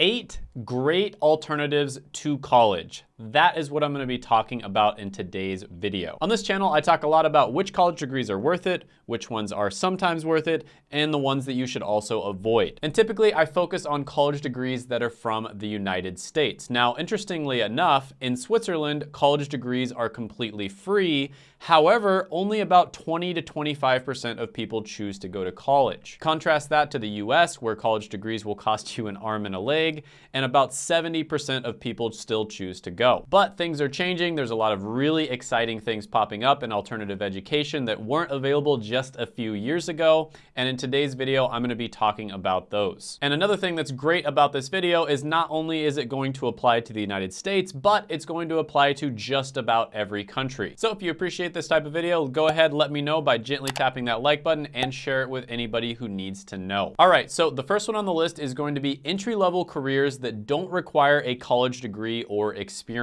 Eight great alternatives to college. That is what I'm gonna be talking about in today's video. On this channel, I talk a lot about which college degrees are worth it, which ones are sometimes worth it, and the ones that you should also avoid. And typically, I focus on college degrees that are from the United States. Now, interestingly enough, in Switzerland, college degrees are completely free. However, only about 20 to 25% of people choose to go to college. Contrast that to the US, where college degrees will cost you an arm and a leg, and about 70% of people still choose to go. But things are changing. There's a lot of really exciting things popping up in alternative education that weren't available just a few years ago. And in today's video, I'm gonna be talking about those. And another thing that's great about this video is not only is it going to apply to the United States, but it's going to apply to just about every country. So if you appreciate this type of video, go ahead, let me know by gently tapping that like button and share it with anybody who needs to know. All right, so the first one on the list is going to be entry-level careers that don't require a college degree or experience.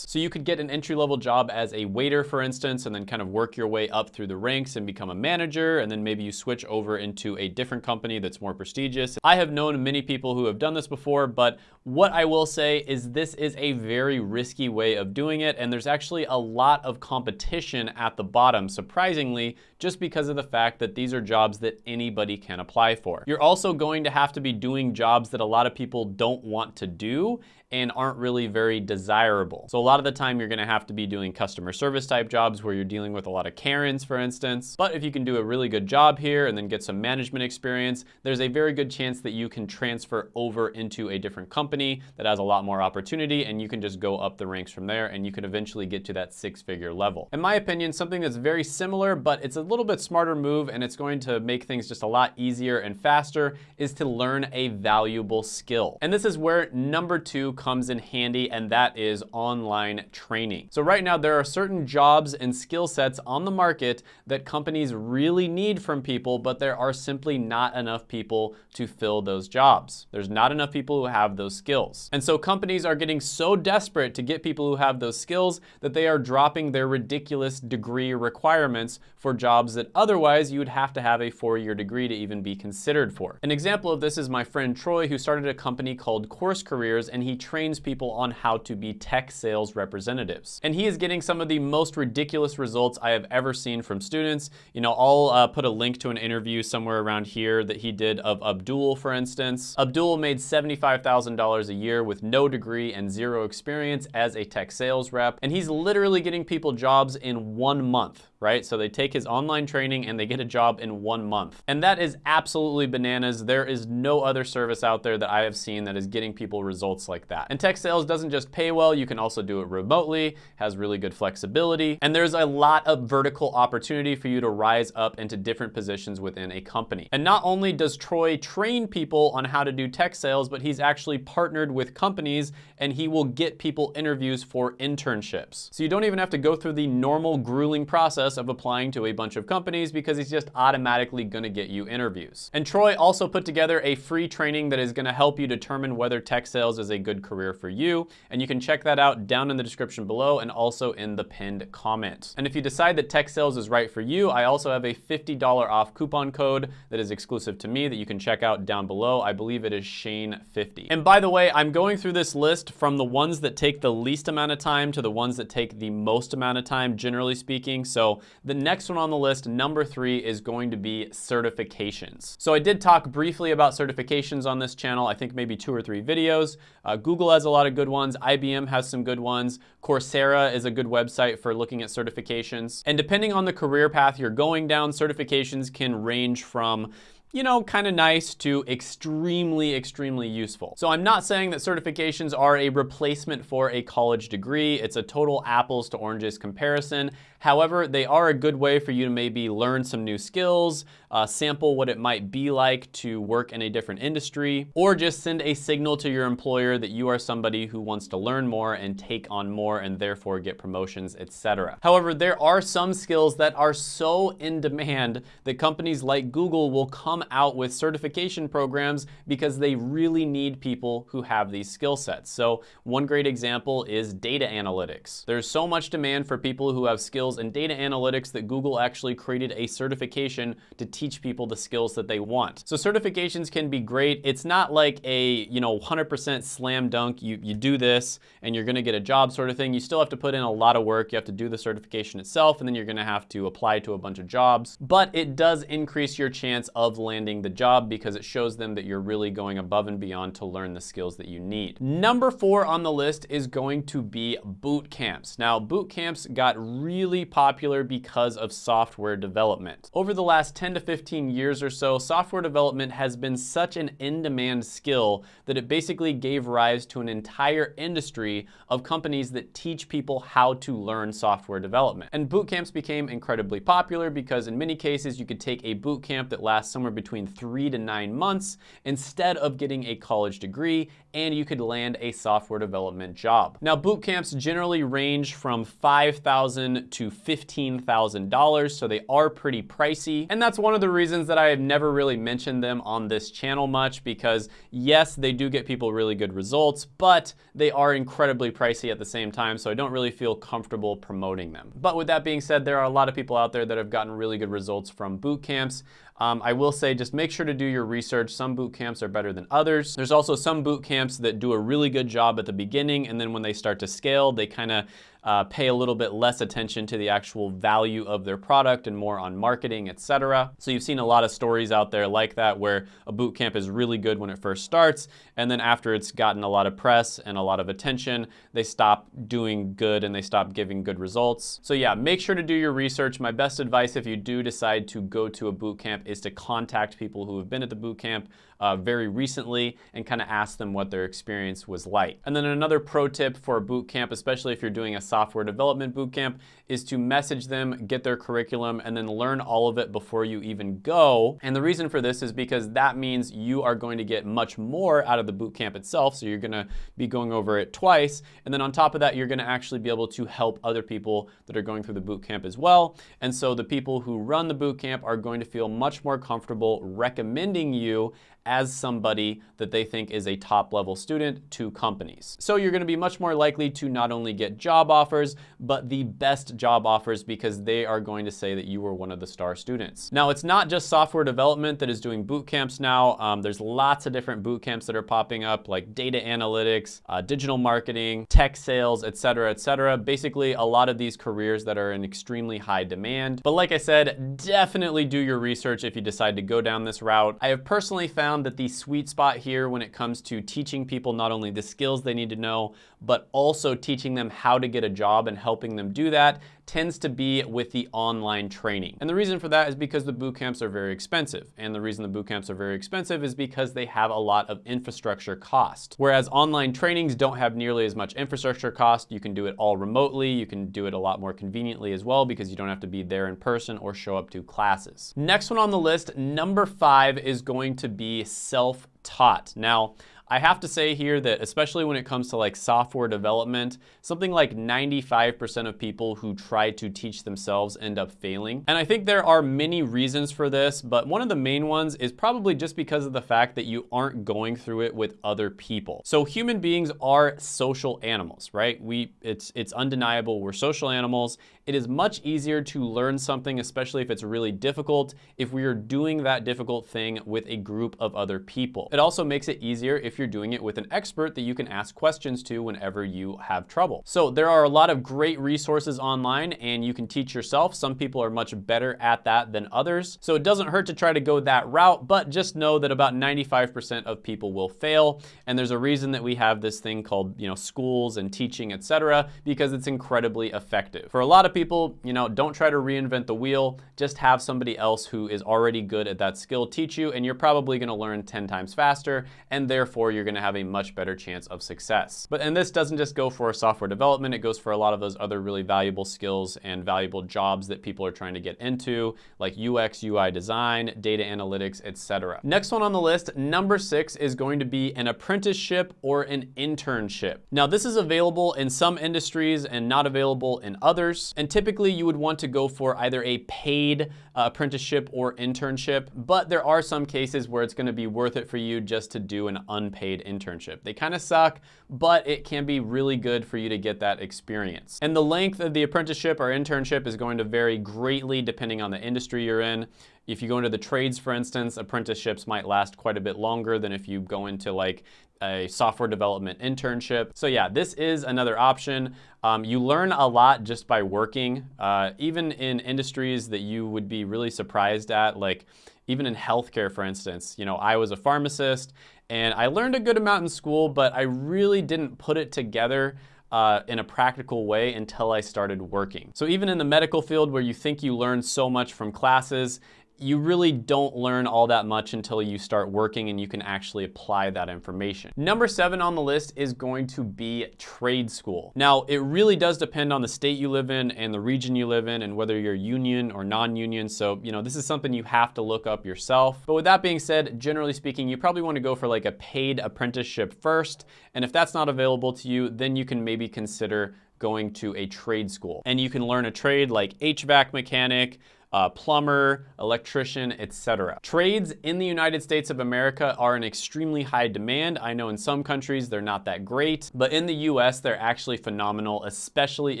So you could get an entry-level job as a waiter, for instance, and then kind of work your way up through the ranks and become a manager, and then maybe you switch over into a different company that's more prestigious. I have known many people who have done this before, but what I will say is this is a very risky way of doing it, and there's actually a lot of competition at the bottom, surprisingly, just because of the fact that these are jobs that anybody can apply for. You're also going to have to be doing jobs that a lot of people don't want to do and aren't really very desirable. So a lot of the time you're gonna have to be doing customer service type jobs where you're dealing with a lot of Karens, for instance. But if you can do a really good job here and then get some management experience, there's a very good chance that you can transfer over into a different company that has a lot more opportunity and you can just go up the ranks from there and you can eventually get to that six figure level. In my opinion, something that's very similar, but it's a little bit smarter move and it's going to make things just a lot easier and faster is to learn a valuable skill. And this is where number two comes in handy, and that is online training. So right now, there are certain jobs and skill sets on the market that companies really need from people, but there are simply not enough people to fill those jobs. There's not enough people who have those skills. And so companies are getting so desperate to get people who have those skills that they are dropping their ridiculous degree requirements for jobs that otherwise you would have to have a four-year degree to even be considered for. An example of this is my friend Troy, who started a company called Course Careers, and he trains people on how to be tech sales representatives. And he is getting some of the most ridiculous results I have ever seen from students. You know, I'll uh, put a link to an interview somewhere around here that he did of Abdul, for instance. Abdul made $75,000 a year with no degree and zero experience as a tech sales rep. And he's literally getting people jobs in one month right? So they take his online training and they get a job in one month. And that is absolutely bananas. There is no other service out there that I have seen that is getting people results like that. And tech sales doesn't just pay well, you can also do it remotely, has really good flexibility, and there's a lot of vertical opportunity for you to rise up into different positions within a company. And not only does Troy train people on how to do tech sales, but he's actually partnered with companies and he will get people interviews for internships. So you don't even have to go through the normal grueling process process of applying to a bunch of companies because he's just automatically gonna get you interviews. And Troy also put together a free training that is gonna help you determine whether tech sales is a good career for you. And you can check that out down in the description below and also in the pinned comment. And if you decide that tech sales is right for you, I also have a $50 off coupon code that is exclusive to me that you can check out down below. I believe it is Shane50. And by the way, I'm going through this list from the ones that take the least amount of time to the ones that take the most amount of time, generally speaking. So the next one on the list, number three, is going to be certifications. So I did talk briefly about certifications on this channel, I think maybe two or three videos. Uh, Google has a lot of good ones. IBM has some good ones. Coursera is a good website for looking at certifications. And depending on the career path you're going down, certifications can range from you know, kind of nice to extremely, extremely useful. So I'm not saying that certifications are a replacement for a college degree. It's a total apples to oranges comparison. However, they are a good way for you to maybe learn some new skills, uh, sample what it might be like to work in a different industry, or just send a signal to your employer that you are somebody who wants to learn more and take on more and therefore get promotions, etc. However, there are some skills that are so in demand that companies like Google will come out with certification programs because they really need people who have these skill sets. So one great example is data analytics. There's so much demand for people who have skills in data analytics that Google actually created a certification to teach people the skills that they want. So certifications can be great. It's not like a, you know, 100% slam dunk, you, you do this and you're gonna get a job sort of thing. You still have to put in a lot of work. You have to do the certification itself and then you're gonna have to apply to a bunch of jobs. But it does increase your chance of landing the job because it shows them that you're really going above and beyond to learn the skills that you need. Number four on the list is going to be boot camps. Now, boot camps got really popular because of software development. Over the last 10 to 15 years or so, software development has been such an in-demand skill that it basically gave rise to an entire industry of companies that teach people how to learn software development. And boot camps became incredibly popular because in many cases you could take a boot camp that lasts somewhere between three to nine months instead of getting a college degree and you could land a software development job. Now boot camps generally range from 5,000 to $15,000 so they are pretty pricey and that's one of the reasons that I have never really mentioned them on this channel much because yes they do get people really good results but they are incredibly pricey at the same time so I don't really feel comfortable promoting them. But with that being said there are a lot of people out there that have gotten really good results from boot camps. Um, I will say just make sure to do your research. Some boot camps are better than others. There's also some boot camps that do a really good job at the beginning and then when they start to scale, they kind of uh, pay a little bit less attention to the actual value of their product and more on marketing, etc. So you've seen a lot of stories out there like that where a boot camp is really good when it first starts and then after it's gotten a lot of press and a lot of attention, they stop doing good and they stop giving good results. So yeah, make sure to do your research. My best advice if you do decide to go to a boot camp is to contact people who have been at the boot camp uh, very recently and kind of ask them what their experience was like. And then another pro tip for a boot camp, especially if you're doing a software development Bootcamp is to message them, get their curriculum, and then learn all of it before you even go. And the reason for this is because that means you are going to get much more out of the bootcamp itself. So you're gonna be going over it twice. And then on top of that, you're gonna actually be able to help other people that are going through the bootcamp as well. And so the people who run the bootcamp are going to feel much more comfortable recommending you as somebody that they think is a top level student to companies. So you're gonna be much more likely to not only get job offers, but the best job offers because they are going to say that you were one of the star students. Now, it's not just software development that is doing boot camps now. Um, there's lots of different boot camps that are popping up like data analytics, uh, digital marketing, tech sales, et cetera, et cetera. Basically, a lot of these careers that are in extremely high demand. But like I said, definitely do your research if you decide to go down this route. I have personally found found that the sweet spot here when it comes to teaching people not only the skills they need to know, but also teaching them how to get a job and helping them do that tends to be with the online training. And the reason for that is because the boot camps are very expensive. And the reason the boot camps are very expensive is because they have a lot of infrastructure cost. Whereas online trainings don't have nearly as much infrastructure cost. You can do it all remotely. You can do it a lot more conveniently as well because you don't have to be there in person or show up to classes. Next one on the list, number five is going to be self-taught. Now, I have to say here that especially when it comes to like software development, something like 95% of people who try to teach themselves end up failing. And I think there are many reasons for this, but one of the main ones is probably just because of the fact that you aren't going through it with other people. So human beings are social animals, right? We, it's, it's undeniable, we're social animals. It is much easier to learn something, especially if it's really difficult, if we are doing that difficult thing with a group of other people. It also makes it easier if you're doing it with an expert that you can ask questions to whenever you have trouble. So there are a lot of great resources online and you can teach yourself. Some people are much better at that than others. So it doesn't hurt to try to go that route, but just know that about 95% of people will fail. And there's a reason that we have this thing called, you know, schools and teaching, etc., because it's incredibly effective. For a lot of people, you know, don't try to reinvent the wheel. Just have somebody else who is already good at that skill teach you, and you're probably gonna learn 10 times faster, and therefore you're gonna have a much better chance of success. But and this doesn't just go for software development, it goes for a lot of those other really valuable skills and valuable jobs that people are trying to get into, like UX, UI design, data analytics, etc. Next one on the list, number six, is going to be an apprenticeship or an internship. Now this is available in some industries and not available in others. And typically you would want to go for either a paid uh, apprenticeship or internship, but there are some cases where it's gonna be worth it for you just to do an unpaid unpaid internship. They kind of suck, but it can be really good for you to get that experience. And the length of the apprenticeship or internship is going to vary greatly depending on the industry you're in. If you go into the trades, for instance, apprenticeships might last quite a bit longer than if you go into like a software development internship. So yeah, this is another option. Um, you learn a lot just by working, uh, even in industries that you would be really surprised at, like even in healthcare, for instance. You know, I was a pharmacist and I learned a good amount in school, but I really didn't put it together uh, in a practical way until I started working. So even in the medical field where you think you learn so much from classes, you really don't learn all that much until you start working and you can actually apply that information. Number seven on the list is going to be trade school. Now, it really does depend on the state you live in and the region you live in and whether you're union or non-union. So, you know, this is something you have to look up yourself. But with that being said, generally speaking, you probably want to go for like a paid apprenticeship first. And if that's not available to you, then you can maybe consider going to a trade school. And you can learn a trade like HVAC mechanic, uh, plumber, electrician, etc. Trades in the United States of America are in extremely high demand. I know in some countries they're not that great, but in the US they're actually phenomenal, especially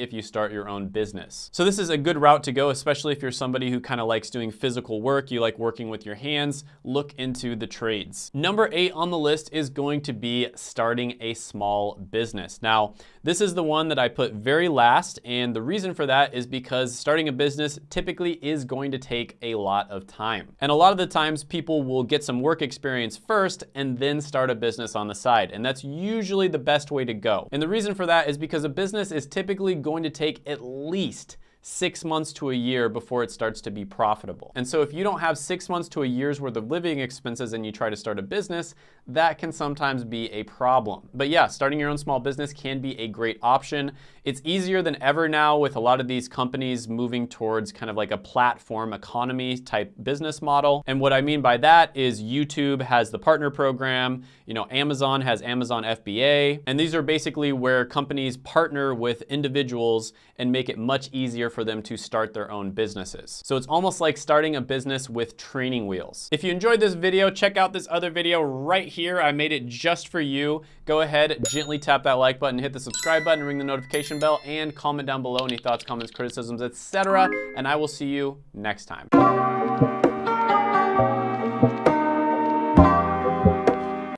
if you start your own business. So this is a good route to go, especially if you're somebody who kind of likes doing physical work, you like working with your hands, look into the trades. Number eight on the list is going to be starting a small business. Now, this is the one that I put very last, and the reason for that is because starting a business typically going to take a lot of time. And a lot of the times people will get some work experience first and then start a business on the side. And that's usually the best way to go. And the reason for that is because a business is typically going to take at least six months to a year before it starts to be profitable. And so if you don't have six months to a year's worth of living expenses and you try to start a business, that can sometimes be a problem. But yeah, starting your own small business can be a great option. It's easier than ever now with a lot of these companies moving towards kind of like a platform economy type business model. And what I mean by that is YouTube has the partner program, you know, Amazon has Amazon FBA, and these are basically where companies partner with individuals and make it much easier for them to start their own businesses. So it's almost like starting a business with training wheels. If you enjoyed this video, check out this other video right here. I made it just for you. Go ahead, gently tap that like button, hit the subscribe button, ring the notification bell, and comment down below any thoughts, comments, criticisms, etc. And I will see you next time.